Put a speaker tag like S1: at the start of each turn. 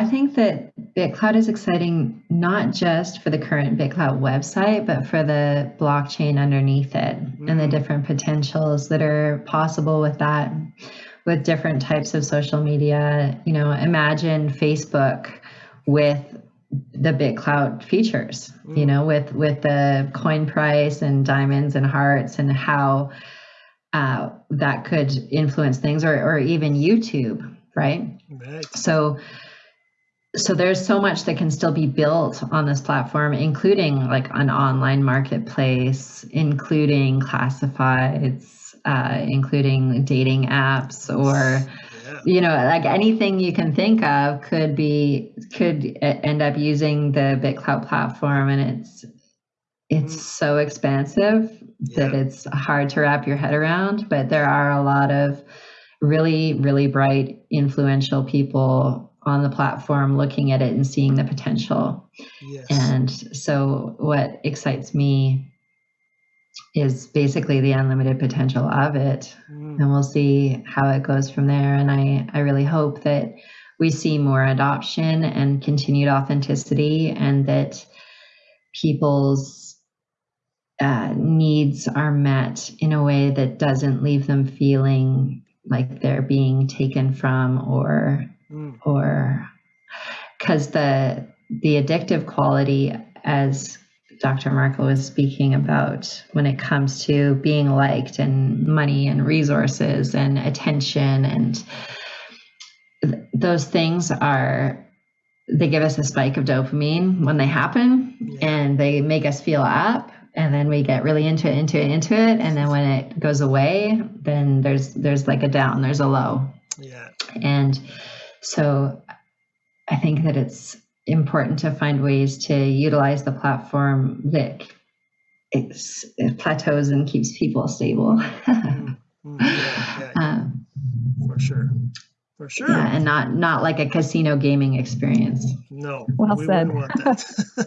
S1: I think that BitClout is exciting not just for the current BitClout website, but for the blockchain underneath it mm. and the mm. different potentials that are possible with that, with different types of social media. You know, imagine Facebook with the BitClout features, mm. you know, with with the coin price and diamonds and hearts and how uh, that could influence things, or or even YouTube, right? Right. So so there's so much that can still be built on this platform including like an online marketplace including classifieds uh, including dating apps or yeah. you know like anything you can think of could be could end up using the BitClout platform and it's it's mm. so expansive yeah. that it's hard to wrap your head around but there are a lot of really really bright influential people on the platform looking at it and seeing the potential. Yes. And so, what excites me is basically the unlimited potential of it. Mm. And we'll see how it goes from there. And I, I really hope that we see more adoption and continued authenticity, and that people's uh, needs are met in a way that doesn't leave them feeling like they're being taken from or mm. or because the the addictive quality as Dr. Markle was speaking about when it comes to being liked and money and resources and attention and th- those things are they give us a spike of dopamine when they happen yeah. and they make us feel up and then we get really into it into it into it and then when it goes away then there's there's like a down there's a low yeah and so I think that it's important to find ways to utilize the platform that it plateaus and keeps people stable. mm,
S2: yeah, yeah, um, for sure. For sure.
S1: Yeah, and not not like a casino gaming experience.
S2: No.
S3: Well we said.